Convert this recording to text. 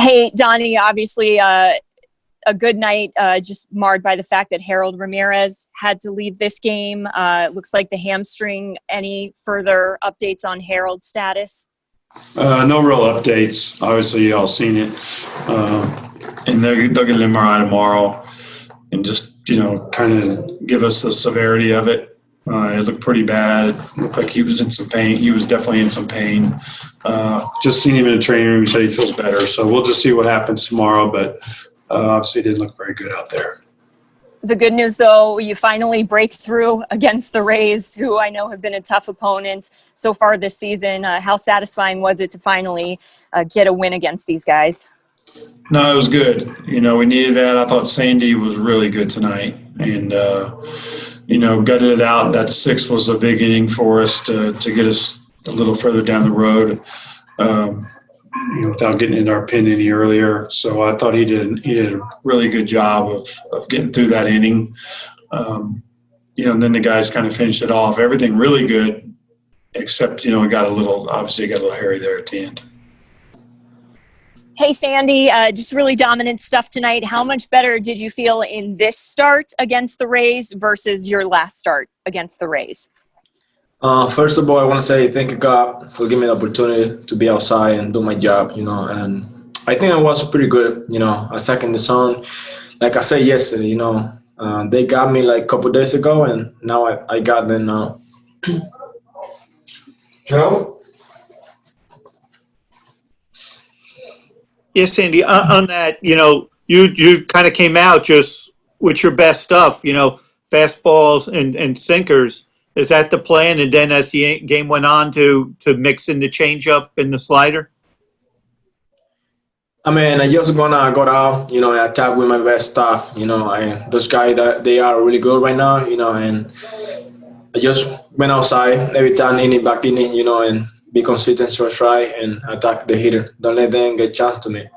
Hey, Donnie, obviously uh, a good night, uh, just marred by the fact that Harold Ramirez had to leave this game. Uh, looks like the hamstring. Any further updates on Harold's status? Uh, no real updates. Obviously, y'all seen it. Uh, and they'll, they'll get an MRI tomorrow and just, you know, kind of give us the severity of it. Uh, it looked pretty bad. It looked like he was in some pain. He was definitely in some pain. Uh, just seen him in the training room. He said he feels better. So we'll just see what happens tomorrow. But uh, obviously, it didn't look very good out there. The good news, though, you finally break through against the Rays, who I know have been a tough opponent so far this season. Uh, how satisfying was it to finally uh, get a win against these guys? No, it was good. You know, we needed that. I thought Sandy was really good tonight. And, uh, you know, gutted it out. That six was a big inning for us to, to get us a little further down the road. Um, you know, without getting into our pin any earlier. So I thought he did he did a really good job of of getting through that inning. Um, you know, and then the guys kind of finished it off. Everything really good, except you know, it got a little obviously got a little hairy there at the end. Hey, Sandy, uh, just really dominant stuff tonight. How much better did you feel in this start against the Rays versus your last start against the Rays? Uh, first of all, I want to say thank you, God, for giving me the opportunity to be outside and do my job, you know. And I think I was pretty good, you know, I attacking the zone. Like I said yesterday, you know, uh, they got me like a couple days ago, and now I, I got them now. Joe? Yes, Sandy. On, on that, you know, you you kind of came out just with your best stuff. You know, fastballs and and sinkers. Is that the plan? And then as the game went on, to to mix in the changeup and the slider. I mean, I just gonna go out, you know, and attack with my best stuff. You know, I, those guys that they are really good right now, you know, and I just went outside every time inning, back inning, you know, and be consistent, so try and attack the hitter. Don't let them get chance to me.